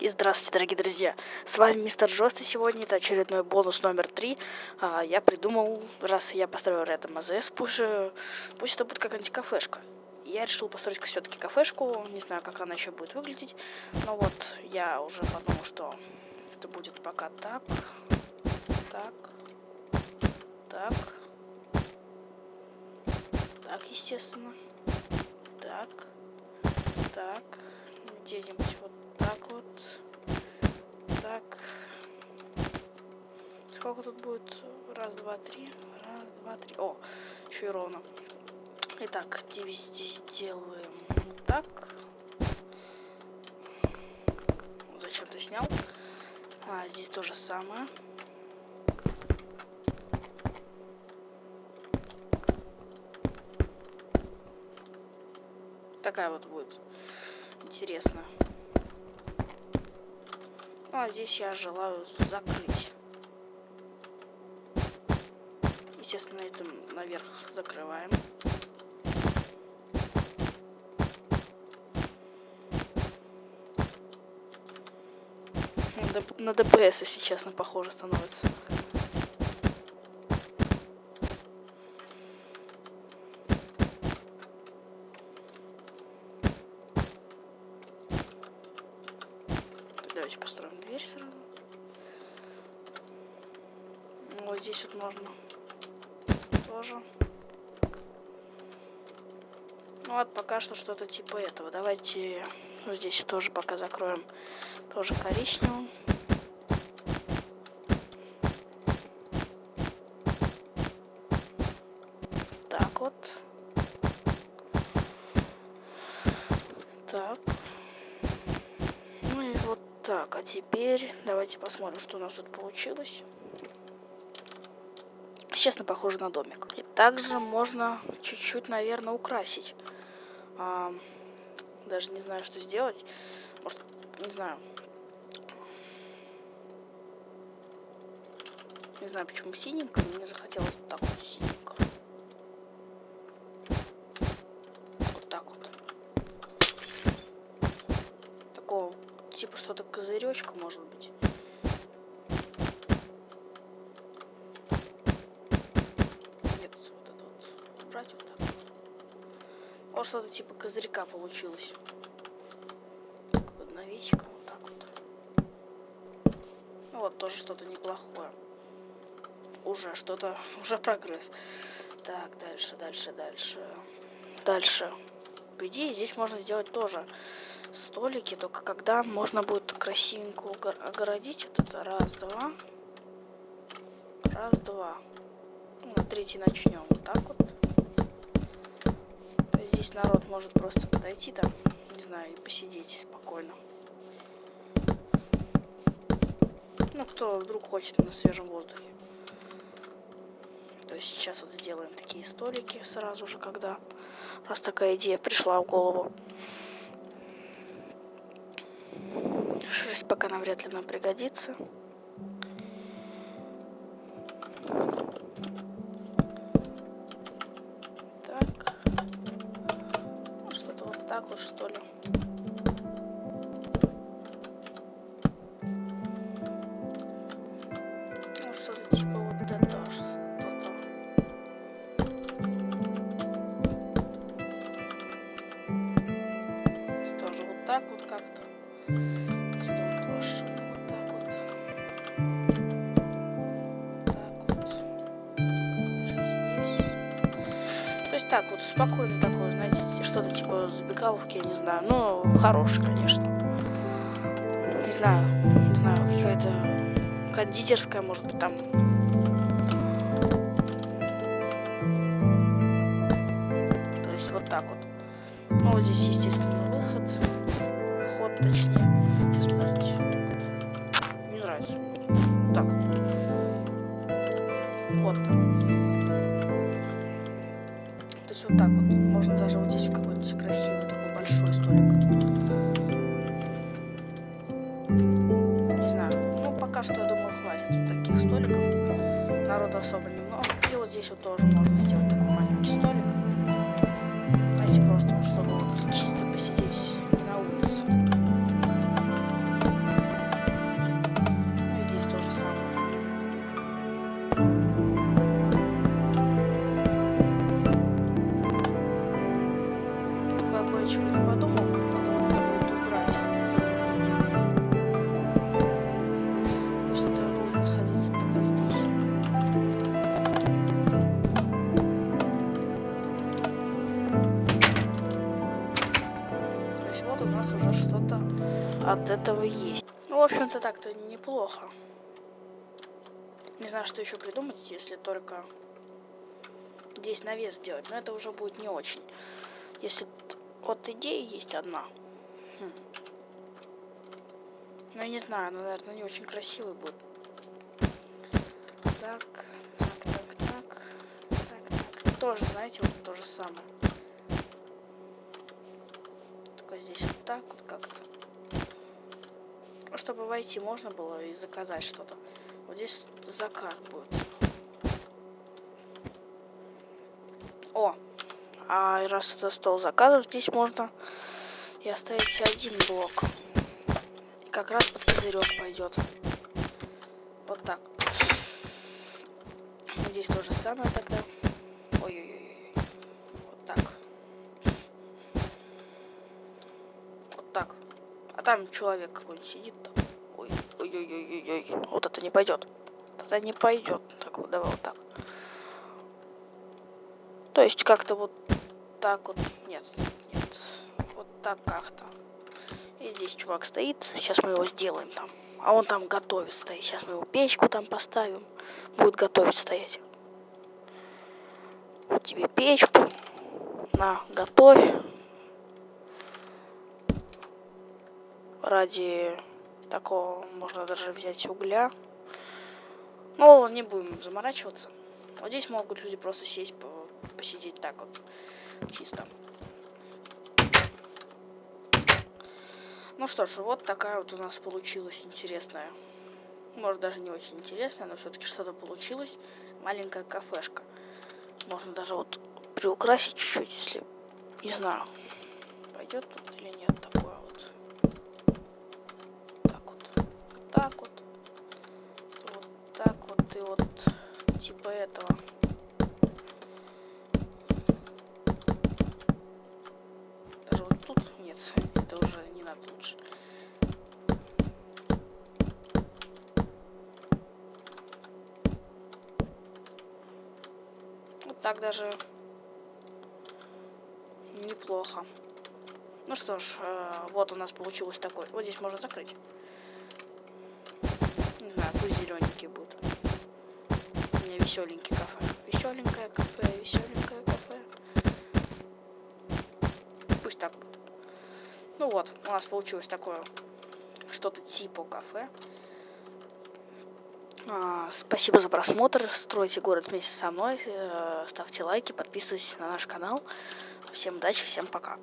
И здравствуйте, дорогие друзья! С вами Мистер Жест, сегодня это очередной бонус номер три. А, я придумал, раз я построил рядом АЗС, пусть, пусть это будет какая-нибудь кафешка. Я решил построить все-таки кафешку, не знаю, как она еще будет выглядеть. Но вот, я уже подумал, что это будет пока так, так, так, так, естественно, так, так, где-нибудь вот так вот. Так. Сколько тут будет? Раз, два, три. Раз, два, три. О, еще и ровно. Итак, здесь делаем так. Зачем ты снял? А, здесь то же самое. Такая вот будет интересно. Ну, а здесь я желаю закрыть. Естественно, этим наверх закрываем. На ДПС, если честно, похоже становится. Давайте построим дверь сразу. Вот здесь вот можно тоже. Ну вот пока что что-то типа этого. Давайте вот здесь тоже пока закроем тоже коричневым. Так вот. Так. Так, а теперь давайте посмотрим, что у нас тут получилось. Честно, похоже на домик. И также можно чуть-чуть, наверное, украсить. А, даже не знаю, что сделать. Может, не знаю. Не знаю, почему синенько, но мне захотелось так вот синенько. Вот так вот. Такого типа что-то козыречка, может быть. Нет, вот это вот убрать вот так. Вот что-то типа козырька получилось. Так, под навесиком, вот так вот. Ну вот, тоже что-то неплохое. Уже что-то, уже прогресс. Так, дальше, дальше, дальше. Дальше. По идее, здесь можно сделать тоже столики, только когда можно будет красивенько огородить вот это. Раз, два. Раз, два. Ну, на третий начнем. Вот так вот. Здесь народ может просто подойти там, не знаю, и посидеть спокойно. Ну, кто вдруг хочет на свежем воздухе. То есть сейчас вот сделаем такие столики сразу же, когда раз такая идея пришла в голову. Пока нам вряд ли нам пригодится. Так вот, спокойно такое, знаете, что-то типа забегаловки, я не знаю. Ну, хороший, конечно. Не знаю, не знаю, какая-то кондитерская, может быть, там. То есть вот так вот. Ну, вот здесь, естественно, что, я думаю, хватит вот таких столиков. Народу особо немного. И вот здесь вот тоже можно сделать такой маленький столик. От этого есть. Ну, в общем-то, так-то неплохо. Не знаю, что еще придумать, если только здесь навес сделать. Но это уже будет не очень. Если вот идея есть одна. Хм. Ну, я не знаю, она, наверное, не очень красивый будет. Так, так, так, так, так, так. Тоже, знаете, вот то же самое. Только здесь вот так вот как-то. Чтобы войти можно было и заказать что-то. Вот здесь заказ будет. О, а раз это стол заказов, здесь можно и оставить один блок. И как раз под козырек пойдет. Вот так. Здесь то же самое тогда. А там человек какой-нибудь сидит там. Ой, ой-ой-ой-ой. Вот это не пойдет. Это не пойдет. Так вот, давай вот так. То есть как-то вот так вот. Нет, нет. Вот так как-то. И здесь чувак стоит. Сейчас мы его сделаем там. А он там готовит стоит. Сейчас мы его печку там поставим. Будет готовить стоять. Вот тебе печку. На, готовь. Ради такого можно даже взять угля. Ну, не будем заморачиваться. Вот здесь могут люди просто сесть посидеть так вот, чисто. Ну что ж, вот такая вот у нас получилась интересная. Может даже не очень интересная, но все-таки что-то получилось. Маленькая кафешка. Можно даже вот приукрасить чуть-чуть, если, не знаю, пойдет тут или нет такое вот. Так вот, так вот, вот так вот и вот типа этого. так даже неплохо. Ну что ж, э, вот у нас получилось такой. Вот здесь можно закрыть. Зелененький будет. У меня веселенький кафе. Веселенькое кафе, веселенькое кафе. Пусть так будет. Ну вот, у нас получилось такое что-то типа кафе. А, спасибо за просмотр. Стройте город вместе со мной. Э, ставьте лайки, подписывайтесь на наш канал. Всем удачи, всем пока.